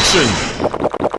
action!